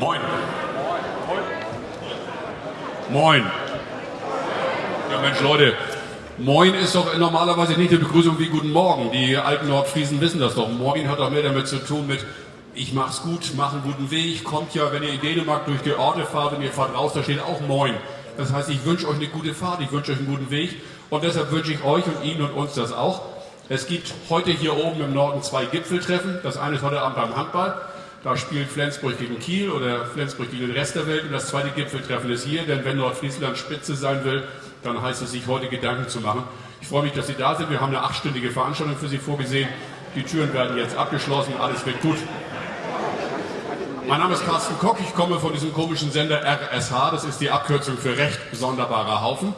Moin. Moin. Ja Mensch, Leute, Moin ist doch normalerweise nicht eine Begrüßung wie Guten Morgen. Die alten Nordfriesen wissen das doch. Moin hat doch mehr damit zu tun mit ich mach's gut, mach einen guten Weg. Kommt ja, wenn ihr in Dänemark durch die Orte fahrt und ihr fahrt raus, da steht auch Moin. Das heißt, ich wünsche euch eine gute Fahrt, ich wünsche euch einen guten Weg und deshalb wünsche ich euch und Ihnen und uns das auch. Es gibt heute hier oben im Norden zwei Gipfeltreffen. Das eine ist heute Abend beim Handball. Da spielt Flensburg gegen Kiel oder Flensburg gegen den Rest der Welt. Und das zweite Gipfeltreffen ist hier, denn wenn Nordfriesland Spitze sein will, dann heißt es, sich heute Gedanken zu machen. Ich freue mich, dass Sie da sind. Wir haben eine achtstündige Veranstaltung für Sie vorgesehen. Die Türen werden jetzt abgeschlossen. Alles wird gut. Mein Name ist Carsten Koch. Ich komme von diesem komischen Sender RSH. Das ist die Abkürzung für Recht Sonderbarer Haufen.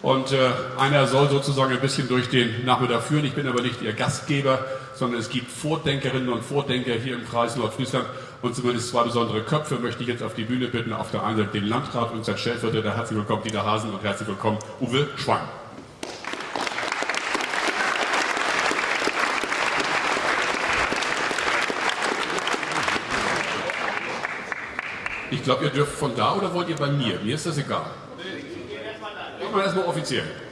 Und äh, einer soll sozusagen ein bisschen durch den Nachmittag führen. Ich bin aber nicht Ihr Gastgeber, sondern es gibt Vordenkerinnen und Vordenker hier im Kreis Nordfriesland. Und zumindest zwei besondere Köpfe möchte ich jetzt auf die Bühne bitten. Auf der einen Seite den Landrat und sein Stellvertreter. Herzlich willkommen, Dieter Hasen, und herzlich willkommen, Uwe Schwang. Ich glaube, ihr dürft von da oder wollt ihr bei mir? Mir ist das egal. Machen wir erstmal offiziell.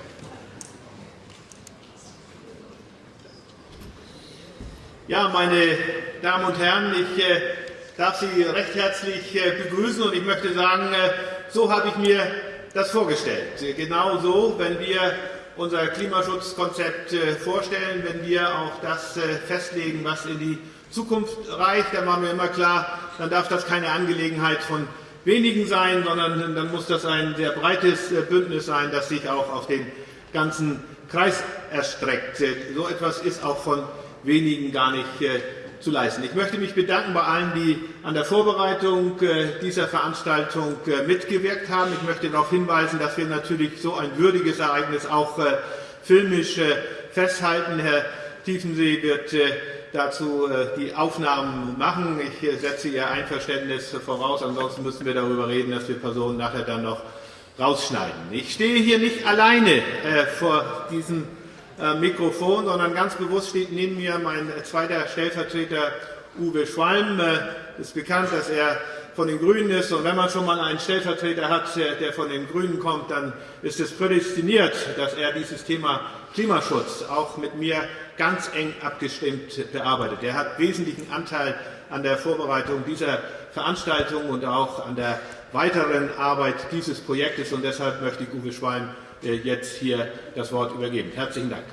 Ja, meine Damen und Herren, ich äh, darf Sie recht herzlich äh, begrüßen und ich möchte sagen, äh, so habe ich mir das vorgestellt. Genau so, wenn wir unser Klimaschutzkonzept äh, vorstellen, wenn wir auch das äh, festlegen, was in die Zukunft reicht, dann machen wir immer klar, dann darf das keine Angelegenheit von wenigen sein, sondern dann muss das ein sehr breites äh, Bündnis sein, das sich auch auf den ganzen Kreis erstreckt. So etwas ist auch von wenigen gar nicht zu leisten. Ich möchte mich bedanken bei allen, die an der Vorbereitung dieser Veranstaltung mitgewirkt haben. Ich möchte darauf hinweisen, dass wir natürlich so ein würdiges Ereignis auch filmisch festhalten. Herr Tiefensee wird dazu äh, die Aufnahmen machen. Ich äh, setze Ihr Einverständnis voraus, ansonsten müssen wir darüber reden, dass wir Personen nachher dann noch rausschneiden. Ich stehe hier nicht alleine äh, vor diesem Mikrofon, sondern ganz bewusst steht neben mir mein zweiter Stellvertreter Uwe Schwalm. Es ist bekannt, dass er von den Grünen ist. Und wenn man schon mal einen Stellvertreter hat, der von den Grünen kommt, dann ist es prädestiniert, dass er dieses Thema Klimaschutz auch mit mir ganz eng abgestimmt bearbeitet. Er hat wesentlichen Anteil an der Vorbereitung dieser Veranstaltung und auch an der weiteren Arbeit dieses Projektes. Und deshalb möchte ich Uwe Schwein äh, jetzt hier das Wort übergeben. Herzlichen Dank.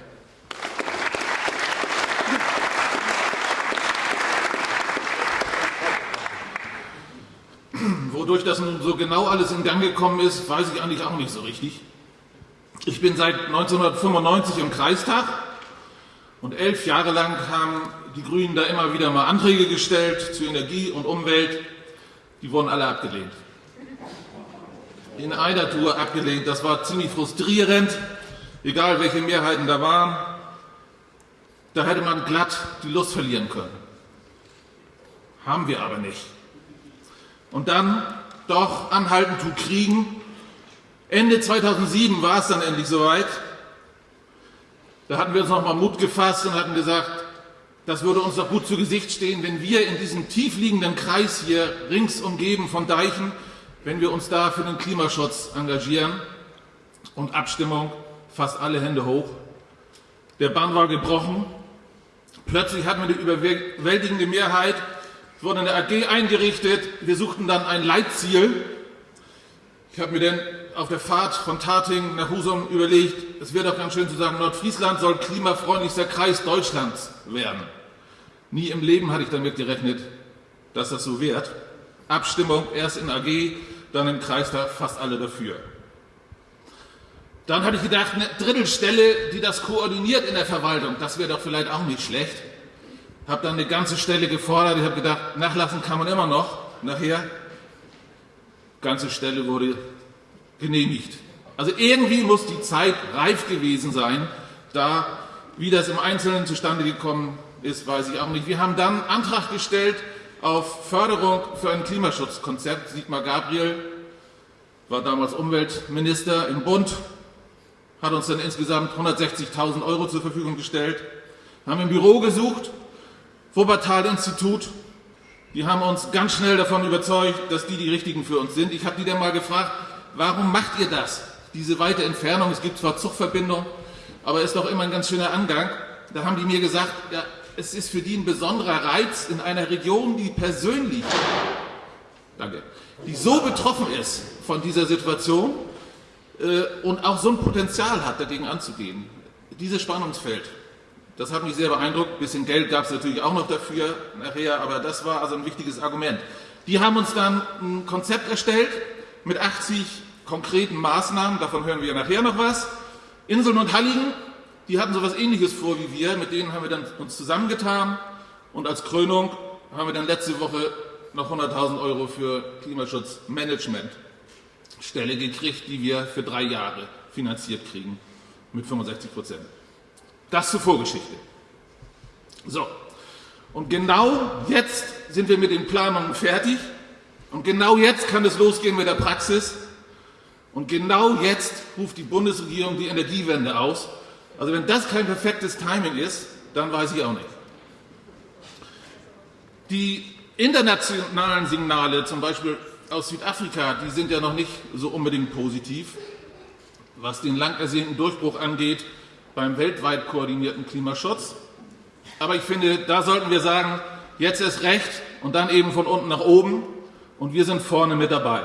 Wodurch das nun so genau alles in Gang gekommen ist, weiß ich eigentlich auch nicht so richtig. Ich bin seit 1995 im Kreistag und elf Jahre lang haben die Grünen da immer wieder mal Anträge gestellt zu Energie und Umwelt. Die wurden alle abgelehnt. In einer Tour abgelehnt. Das war ziemlich frustrierend, egal welche Mehrheiten da waren. Da hätte man glatt die Lust verlieren können. Haben wir aber nicht. Und dann doch anhalten tut kriegen. Ende 2007 war es dann endlich soweit. Da hatten wir uns noch mal Mut gefasst und hatten gesagt, das würde uns doch gut zu Gesicht stehen, wenn wir in diesem tiefliegenden Kreis hier rings umgeben von Deichen, wenn wir uns da für den Klimaschutz engagieren. Und Abstimmung, fast alle Hände hoch. Der Bann war gebrochen. Plötzlich hatten wir eine überwältigende Mehrheit. Es wurde eine AG eingerichtet. Wir suchten dann ein Leitziel. Ich habe mir dann auf der Fahrt von Tating nach Husum überlegt, es wäre doch ganz schön zu sagen, Nordfriesland soll klimafreundlichster Kreis Deutschlands werden. Nie im Leben hatte ich damit gerechnet, dass das so wird. Abstimmung erst in AG, dann im Kreistag fast alle dafür. Dann hatte ich gedacht, eine Drittelstelle, die das koordiniert in der Verwaltung, das wäre doch vielleicht auch nicht schlecht. Habe dann eine ganze Stelle gefordert. Ich habe gedacht, nachlassen kann man immer noch. Nachher, ganze Stelle wurde genehmigt. Also irgendwie muss die Zeit reif gewesen sein, da, wie das im Einzelnen zustande gekommen ist, weiß ich auch nicht. Wir haben dann Antrag gestellt auf Förderung für ein Klimaschutzkonzept. Sigmar Gabriel war damals Umweltminister im Bund, hat uns dann insgesamt 160.000 Euro zur Verfügung gestellt, haben im Büro gesucht, Wuppertal-Institut, Die haben uns ganz schnell davon überzeugt, dass die die richtigen für uns sind. Ich habe die dann mal gefragt, warum macht ihr das? Diese weite Entfernung, es gibt zwar Zugverbindungen, aber ist doch immer ein ganz schöner Angang. Da haben die mir gesagt, ja, es ist für die ein besonderer Reiz in einer Region, die persönlich, danke, die so betroffen ist von dieser Situation äh, und auch so ein Potenzial hat, dagegen anzugehen. Dieses Spannungsfeld, das hat mich sehr beeindruckt. Ein bisschen Geld gab es natürlich auch noch dafür nachher, aber das war also ein wichtiges Argument. Die haben uns dann ein Konzept erstellt mit 80 konkreten Maßnahmen, davon hören wir nachher noch was. Inseln und Halligen, die hatten so etwas ähnliches vor wie wir, mit denen haben wir dann uns zusammengetan und als Krönung haben wir dann letzte Woche noch 100.000 Euro für Klimaschutzmanagement Stelle gekriegt, die wir für drei Jahre finanziert kriegen mit 65 Prozent. Das zur Vorgeschichte. So, und genau jetzt sind wir mit den Planungen fertig und genau jetzt kann es losgehen mit der Praxis und genau jetzt ruft die Bundesregierung die Energiewende aus. Also wenn das kein perfektes Timing ist, dann weiß ich auch nicht. Die internationalen Signale, zum Beispiel aus Südafrika, die sind ja noch nicht so unbedingt positiv, was den lang ersehnten Durchbruch angeht beim weltweit koordinierten Klimaschutz. Aber ich finde, da sollten wir sagen, jetzt ist recht und dann eben von unten nach oben und wir sind vorne mit dabei.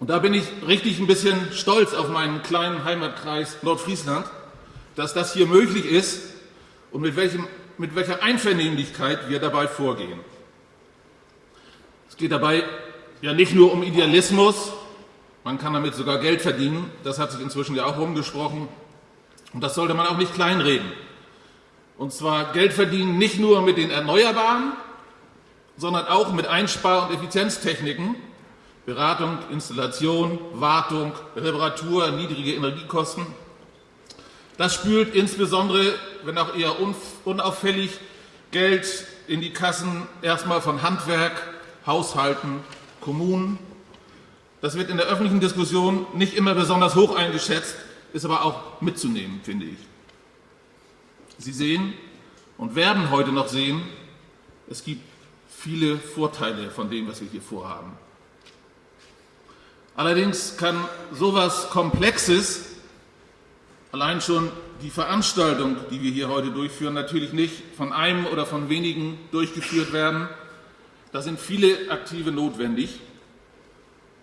Und da bin ich richtig ein bisschen stolz auf meinen kleinen Heimatkreis Nordfriesland, dass das hier möglich ist und mit, welchem, mit welcher Einvernehmlichkeit wir dabei vorgehen. Es geht dabei ja nicht nur um Idealismus, man kann damit sogar Geld verdienen, das hat sich inzwischen ja auch rumgesprochen und das sollte man auch nicht kleinreden. Und zwar Geld verdienen nicht nur mit den Erneuerbaren, sondern auch mit Einspar- und Effizienztechniken, Beratung, Installation, Wartung, Reparatur, niedrige Energiekosten. Das spült insbesondere, wenn auch eher unauffällig, Geld in die Kassen erstmal von Handwerk, Haushalten, Kommunen. Das wird in der öffentlichen Diskussion nicht immer besonders hoch eingeschätzt, ist aber auch mitzunehmen, finde ich. Sie sehen und werden heute noch sehen, es gibt viele Vorteile von dem, was wir hier vorhaben. Allerdings kann sowas Komplexes, allein schon die Veranstaltung, die wir hier heute durchführen, natürlich nicht von einem oder von wenigen durchgeführt werden, da sind viele Aktive notwendig.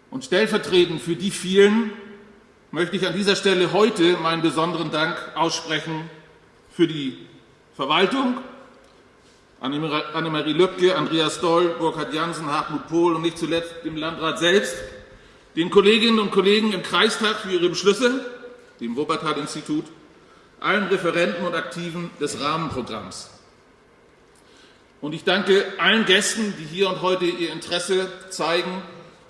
Und stellvertretend für die vielen möchte ich an dieser Stelle heute meinen besonderen Dank aussprechen für die Verwaltung, Annemarie Löbke, Andreas Doll, Burkhard Jansen, Hartmut Pohl und nicht zuletzt dem Landrat selbst, den Kolleginnen und Kollegen im Kreistag für ihre Beschlüsse, dem Wuppertal-Institut, allen Referenten und Aktiven des Rahmenprogramms. Und ich danke allen Gästen, die hier und heute ihr Interesse zeigen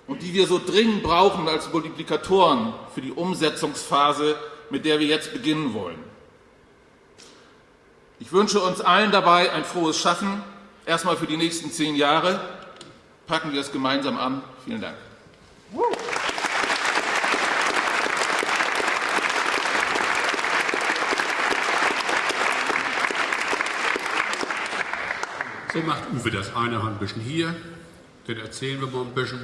und die wir so dringend brauchen als Multiplikatoren für die Umsetzungsphase, mit der wir jetzt beginnen wollen. Ich wünsche uns allen dabei ein frohes Schaffen, erstmal für die nächsten zehn Jahre. Packen wir es gemeinsam an. Vielen Dank. So macht Uwe das eine Hand ein bisschen hier, den erzählen wir mal ein bisschen.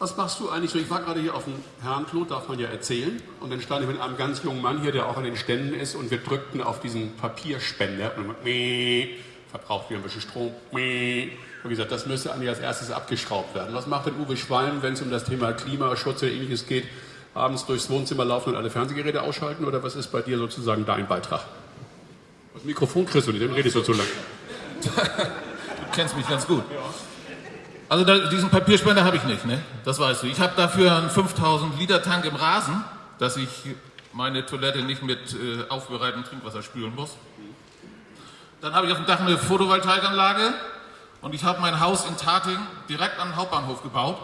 Was machst du eigentlich so? Ich war gerade hier auf dem Herrenklo, darf man ja erzählen. Und dann stand ich mit einem ganz jungen Mann hier, der auch an den Ständen ist, und wir drückten auf diesen Papierspender. Und dann meh, verbraucht wieder ein bisschen Strom. Meh. Und wie gesagt, das müsste eigentlich als erstes abgeschraubt werden. Was macht denn Uwe Schwalm, wenn es um das Thema Klimaschutz oder ähnliches geht? Abends durchs Wohnzimmer laufen und alle Fernsehgeräte ausschalten? Oder was ist bei dir sozusagen dein Beitrag? Das Mikrofon kriegst du nicht, dann redest du zu lang. Du kennst mich ganz gut. Also da, diesen Papierspender habe ich nicht, ne? das weißt du. Ich habe dafür einen 5000 Liter Tank im Rasen, dass ich meine Toilette nicht mit äh, aufbereitetem Trinkwasser spülen muss. Dann habe ich auf dem Dach eine Photovoltaikanlage und ich habe mein Haus in Tating direkt den Hauptbahnhof gebaut.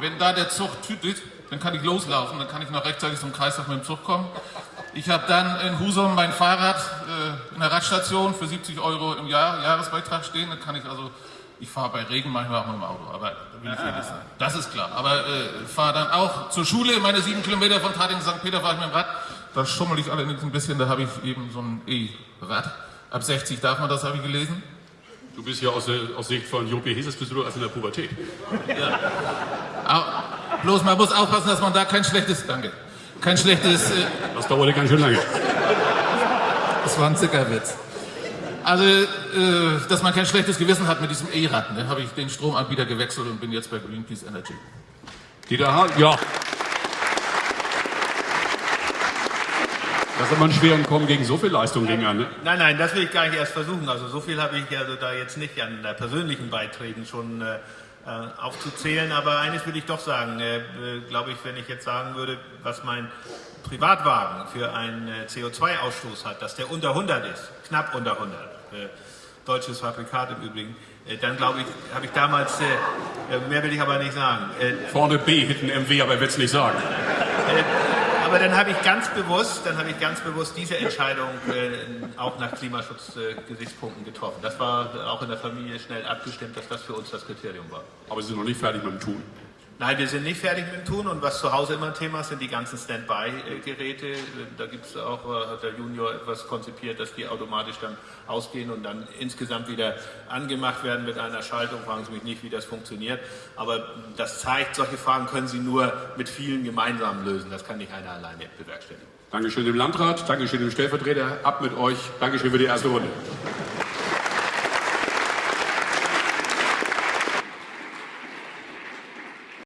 Wenn da der Zug tütet, dann kann ich loslaufen, dann kann ich noch rechtzeitig zum Kreistag mit dem Zug kommen. Ich habe dann in Husum mein Fahrrad in der Radstation für 70 Euro im Jahr Jahresbeitrag stehen. Dann kann ich also, ich fahre bei Regen manchmal auch mit dem Auto, aber da will ich ehrlich sein. Das ist klar. Aber äh, fahre dann auch zur Schule, meine sieben Kilometer von Tating St. Peter fahre ich mit dem Rad. Da schummel ich allerdings ein bisschen, da habe ich eben so ein E-Rad. Ab 60 darf man das, habe ich gelesen. Du bist ja aus, der, aus Sicht von Jopi Heses bist du erst in der Pubertät. Aber bloß man muss aufpassen, dass man da kein schlechtes, danke, kein schlechtes, äh, Das dauerte ganz schön lange. Das war ein Zuckerwitz. Also, äh, dass man kein schlechtes Gewissen hat mit diesem E-Rad. Ne? Habe ich den Stromanbieter gewechselt und bin jetzt bei Greenpeace Energy. Dieter Hahn, ja. Das ist aber ein schweren Kommen gegen so viel Leistung ging an. Ne? Nein, nein, das will ich gar nicht erst versuchen. Also so viel habe ich also da jetzt nicht an äh, persönlichen Beiträgen schon äh, äh, aufzuzählen. Aber eines will ich doch sagen. Äh, äh, Glaube ich, wenn ich jetzt sagen würde, was mein Privatwagen für einen äh, CO2-Ausstoß hat, dass der unter 100 ist, knapp unter 100. Äh, deutsches Fabrikat im Übrigen. Äh, dann glaube ich, habe ich damals, äh, äh, mehr will ich aber nicht sagen. Äh, Vorne B, hinten MW, aber er wird es nicht sagen. aber dann habe ich ganz bewusst, dann habe ich ganz bewusst diese Entscheidung äh, auch nach Klimaschutzgesichtspunkten getroffen. Das war auch in der Familie schnell abgestimmt, dass das für uns das Kriterium war. Aber sie sind noch nicht fertig mit dem Tun. Nein, wir sind nicht fertig mit dem Tun und was zu Hause immer ein Thema ist, sind die ganzen Standby-Geräte. Da gibt es auch, äh, hat der Junior etwas konzipiert, dass die automatisch dann ausgehen und dann insgesamt wieder angemacht werden mit einer Schaltung. Fragen Sie mich nicht, wie das funktioniert. Aber das zeigt, solche Fragen können Sie nur mit vielen gemeinsam lösen. Das kann nicht einer alleine bewerkstelligen. Dankeschön dem Landrat, Dankeschön dem Stellvertreter. Ab mit euch. Dankeschön für die erste Runde.